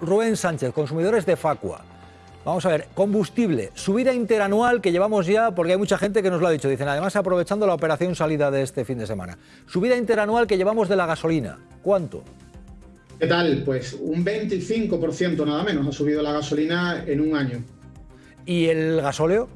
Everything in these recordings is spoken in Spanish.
Rubén Sánchez, consumidores de Facua. Vamos a ver, combustible, subida interanual que llevamos ya, porque hay mucha gente que nos lo ha dicho, dicen, además aprovechando la operación salida de este fin de semana. Subida interanual que llevamos de la gasolina, ¿cuánto? ¿Qué tal? Pues un 25% nada menos ha subido la gasolina en un año. ¿Y el gasóleo?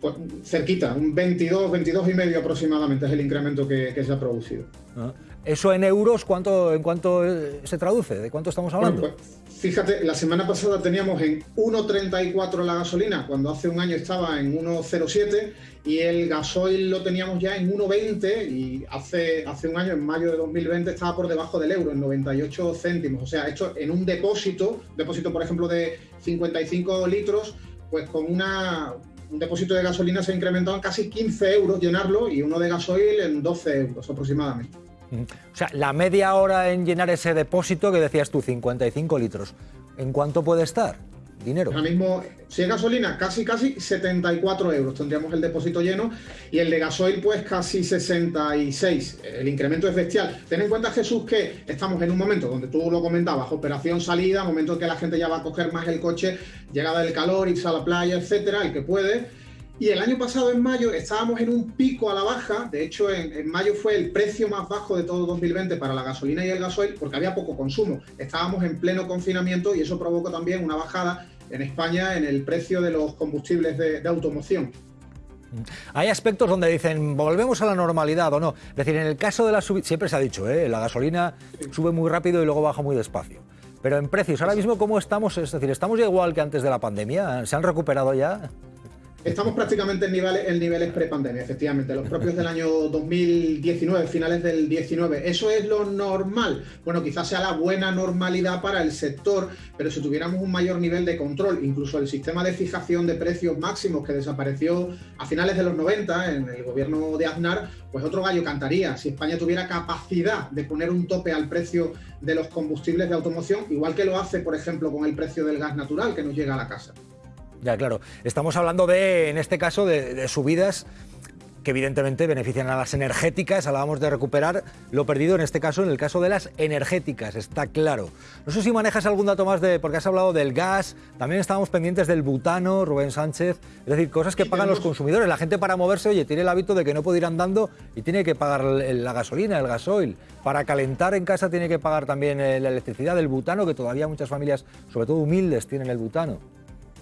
Pues cerquita, un 22, 22 y medio aproximadamente es el incremento que, se ha producido. Ah. ¿Eso en euros cuánto, en cuánto eh, se traduce? ¿De cuánto estamos hablando? Pues, fíjate, la semana pasada teníamos en 1,34 la gasolina, cuando hace un año estaba en 1,07 y el gasoil lo teníamos ya en 1,20 y hace, hace un año, en mayo de 2020, estaba por debajo del euro, en 98 céntimos. O sea, hecho en un depósito, depósito por ejemplo de 55 litros, pues con una, un depósito de gasolina se ha incrementado en casi 15 euros llenarlo y uno de gasoil en 12 euros aproximadamente. O sea, la media hora en llenar ese depósito que decías tú, 55 litros, ¿en cuánto puede estar? Dinero. Ahora mismo, si es gasolina, casi, casi 74 euros tendríamos el depósito lleno y el de gasoil, pues casi 66. El incremento es bestial. Ten en cuenta, Jesús, que estamos en un momento donde tú lo comentabas, operación salida, momento en que la gente ya va a coger más el coche, llegada del calor, irse a la playa, etcétera, el que puede y el año pasado, en mayo, estábamos en un pico a la baja. De hecho, en, mayo fue el precio más bajo de todo 2020 para la gasolina y el gasoil porque había poco consumo. Estábamos en pleno confinamiento y eso provocó también una bajada en España en el precio de los combustibles de, automoción. Hay aspectos donde dicen, volvemos a la normalidad o no. Es decir, en el caso de la subida, siempre se ha dicho, ¿eh? la gasolina sube muy rápido y luego baja muy despacio. Pero en precios, ahora mismo, ¿cómo estamos? Es decir, ¿estamos igual que antes de la pandemia? ¿Se han recuperado ya? Estamos prácticamente en niveles, en niveles prepandemia, efectivamente, los propios del año 2019, finales del 19. ¿Eso es lo normal? Bueno, quizás sea la buena normalidad para el sector, pero si tuviéramos un mayor nivel de control, incluso el sistema de fijación de precios máximos que desapareció a finales de los 90 en el gobierno de Aznar, pues otro gallo cantaría. Si España tuviera capacidad de poner un tope al precio de los combustibles de automoción, igual que lo hace, por ejemplo, con el precio del gas natural que nos llega a la casa. Ya, claro. Estamos hablando de, en este caso, de, subidas que evidentemente benefician a las energéticas, hablábamos de recuperar lo perdido en este caso, en el caso de las energéticas, está claro. No sé si manejas algún dato más de, porque has hablado del gas, también estábamos pendientes del butano, Rubén Sánchez, es decir, cosas que pagan los consumidores. La gente para moverse, oye, tiene el hábito de que no puede ir andando y tiene que pagar la gasolina, el gasoil. Para calentar en casa tiene que pagar también eh, la electricidad, el butano, que todavía muchas familias, sobre todo humildes, tienen el butano.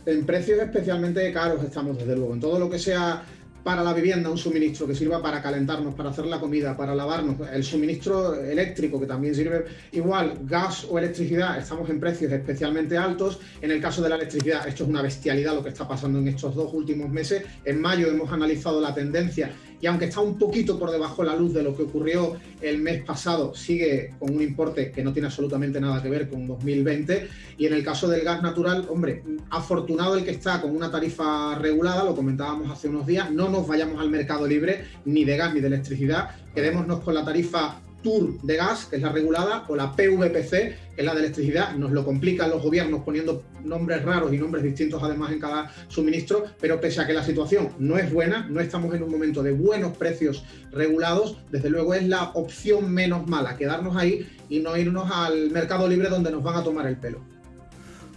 En precios especialmente caros estamos, desde luego. En todo lo que sea para la vivienda, un suministro que sirva para calentarnos, para hacer la comida, para lavarnos, el suministro eléctrico que también sirve igual, gas o electricidad, estamos en precios especialmente altos. En el caso de la electricidad, esto es una bestialidad lo que está pasando en estos dos últimos meses. En mayo hemos analizado la tendencia y aunque está un poquito por debajo de la luz de lo que ocurrió el mes pasado, sigue con un importe que no tiene absolutamente nada que ver con 2020. Y en el caso del gas natural, hombre, afortunado el que está con una tarifa regulada, lo comentábamos hace unos días, no nos vayamos al mercado libre ni de gas ni de electricidad, quedémonos con la tarifa TUR de gas, que es la regulada, o la PVPC, que es la de electricidad. Nos lo complican los gobiernos poniendo nombres raros y nombres distintos además en cada suministro, pero pese a que la situación no es buena, no estamos en un momento de buenos precios regulados, desde luego es la opción menos mala, quedarnos ahí y no irnos al mercado libre donde nos van a tomar el pelo.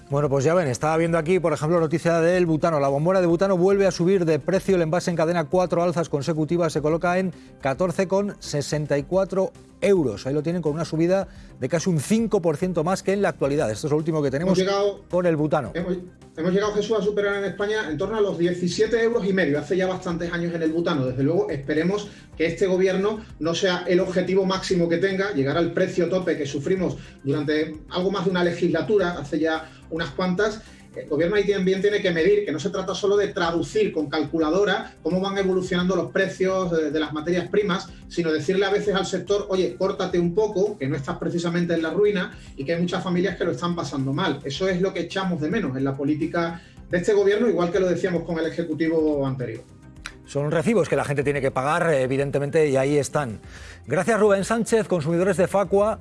Bueno, pues ya ven, estaba viendo aquí, por ejemplo, noticia del butano. La bombona de butano vuelve a subir de precio. El envase en cadena cuatro alzas consecutivas se coloca en 14,64 euros. Ahí lo tienen con una subida de casi un 5% más que en la actualidad. Esto es lo último que tenemos con el butano. Hemos, hemos, llegado, Jesús, a superar en España en torno a los 17 euros y medio. Hace ya bastantes años en el butano. Desde luego, esperemos que este gobierno no sea el objetivo máximo que tenga, llegar al precio tope que sufrimos durante algo más de una legislatura, hace ya unas cuantas, el gobierno ahí también tiene que medir, que no se trata solo de traducir con calculadora cómo van evolucionando los precios de, las materias primas, sino decirle a veces al sector, oye, córtate un poco, que no estás precisamente en la ruina y que hay muchas familias que lo están pasando mal. Eso es lo que echamos de menos en la política de este gobierno, igual que lo decíamos con el Ejecutivo anterior. Son recibos que la gente tiene que pagar, evidentemente, y ahí están. Gracias Rubén Sánchez, consumidores de Facua.